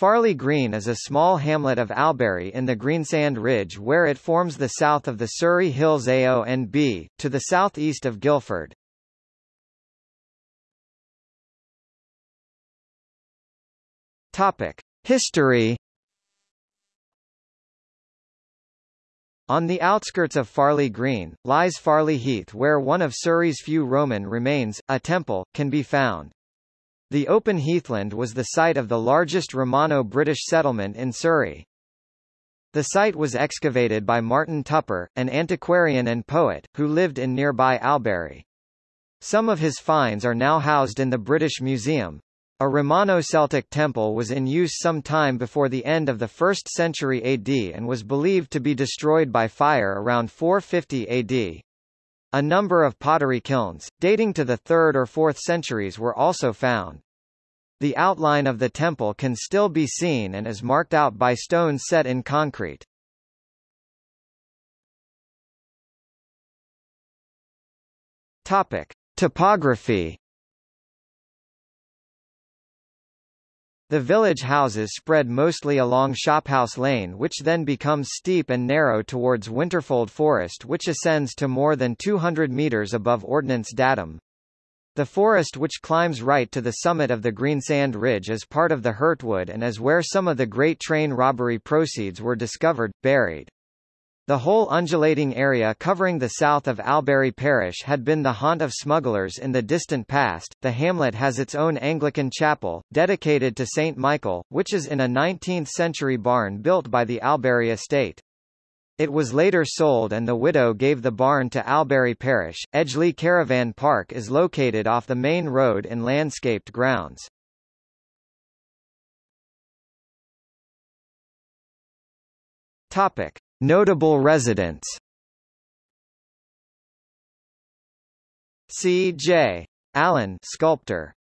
Farley Green is a small hamlet of Albury in the Greensand Ridge where it forms the south of the Surrey Hills AONB, to the southeast of Guildford. Topic. History On the outskirts of Farley Green, lies Farley Heath where one of Surrey's few Roman remains, a temple, can be found. The open heathland was the site of the largest Romano-British settlement in Surrey. The site was excavated by Martin Tupper, an antiquarian and poet, who lived in nearby Albury. Some of his finds are now housed in the British Museum. A Romano-Celtic temple was in use some time before the end of the 1st century AD and was believed to be destroyed by fire around 450 AD. A number of pottery kilns, dating to the 3rd or 4th centuries were also found. The outline of the temple can still be seen and is marked out by stones set in concrete. Topic. Topography The village houses spread mostly along Shophouse Lane which then becomes steep and narrow towards Winterfold Forest which ascends to more than 200 metres above Ordnance Datum. The forest which climbs right to the summit of the Greensand Ridge is part of the Hurtwood and is where some of the great train robbery proceeds were discovered, buried. The whole undulating area covering the south of Albury Parish had been the haunt of smugglers in the distant past. The hamlet has its own Anglican chapel, dedicated to St. Michael, which is in a 19th century barn built by the Albury estate. It was later sold and the widow gave the barn to Albury Parish. Edgeley Caravan Park is located off the main road in landscaped grounds. Topic. Notable residents C. J. Allen sculptor